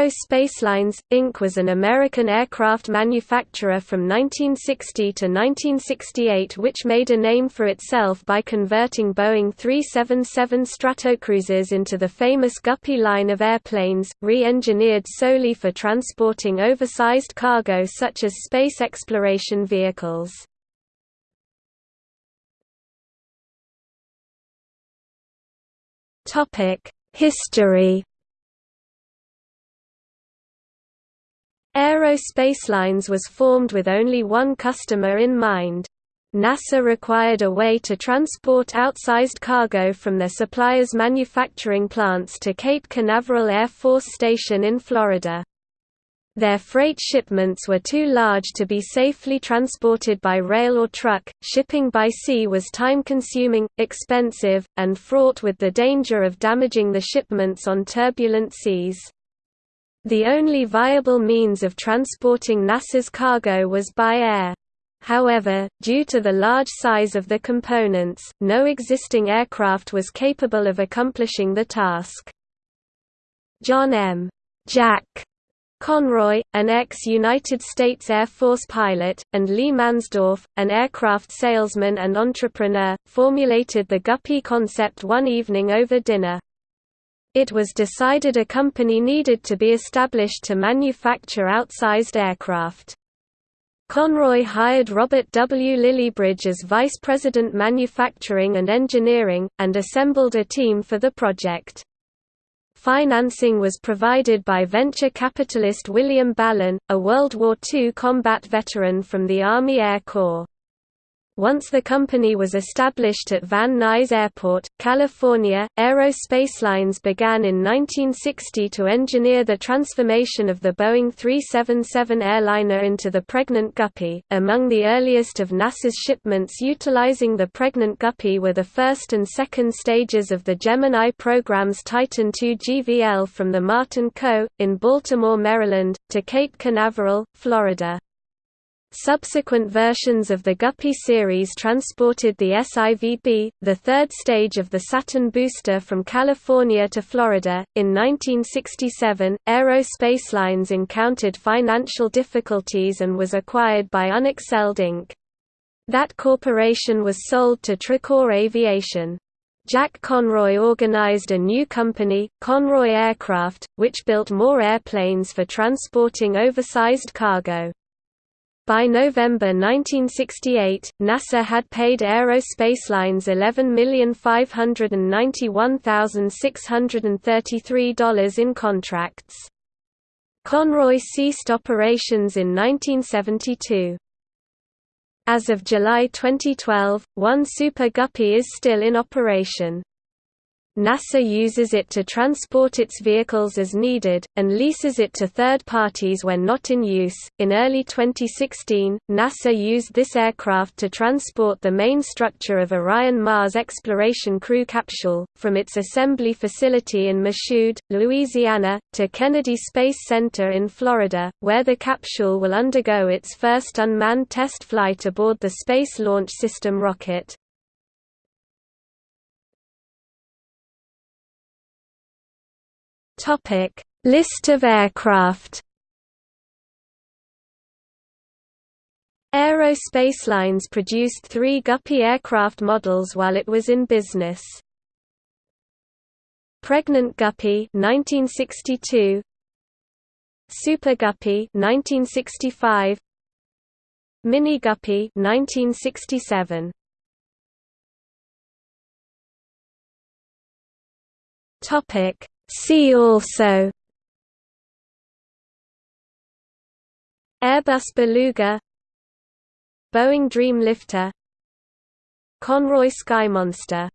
Aero Spacelines, Inc. was an American aircraft manufacturer from 1960 to 1968 which made a name for itself by converting Boeing 377 Stratocruisers into the famous Guppy line of airplanes, re-engineered solely for transporting oversized cargo such as space exploration vehicles. History Aero Spacelines was formed with only one customer in mind. NASA required a way to transport outsized cargo from their suppliers' manufacturing plants to Cape Canaveral Air Force Station in Florida. Their freight shipments were too large to be safely transported by rail or truck. Shipping by sea was time consuming, expensive, and fraught with the danger of damaging the shipments on turbulent seas. The only viable means of transporting NASA's cargo was by air. However, due to the large size of the components, no existing aircraft was capable of accomplishing the task. John M. Jack Conroy, an ex-United States Air Force pilot, and Lee Mansdorf, an aircraft salesman and entrepreneur, formulated the Guppy concept one evening over dinner. It was decided a company needed to be established to manufacture outsized aircraft. Conroy hired Robert W. Lillibridge as Vice President Manufacturing and Engineering, and assembled a team for the project. Financing was provided by venture capitalist William Ballon, a World War II combat veteran from the Army Air Corps. Once the company was established at Van Nuys Airport, California, Aero Spacelines began in 1960 to engineer the transformation of the Boeing 377 airliner into the Pregnant Guppy. Among the earliest of NASA's shipments utilizing the Pregnant Guppy were the first and second stages of the Gemini program's Titan II GVL from the Martin Co., in Baltimore, Maryland, to Cape Canaveral, Florida. Subsequent versions of the Guppy series transported the SIVB, the third stage of the Saturn booster from California to Florida. In 1967, Aero Spacelines encountered financial difficulties and was acquired by Unexcelled Inc. That corporation was sold to Tracor Aviation. Jack Conroy organized a new company, Conroy Aircraft, which built more airplanes for transporting oversized cargo. By November 1968, NASA had paid Aero Spacelines $11,591,633 in contracts. Conroy ceased operations in 1972. As of July 2012, one Super Guppy is still in operation. NASA uses it to transport its vehicles as needed, and leases it to third parties when not in use. In early 2016, NASA used this aircraft to transport the main structure of Orion Mars Exploration Crew capsule, from its assembly facility in Michoud, Louisiana, to Kennedy Space Center in Florida, where the capsule will undergo its first unmanned test flight aboard the Space Launch System rocket. Topic: List of aircraft. Aero Spacelines produced three Guppy aircraft models while it was in business. Pregnant Guppy 1962 Super Guppy 1965 Mini Guppy 1967 Topic See also Airbus Beluga Boeing Dreamlifter Conroy Sky Monster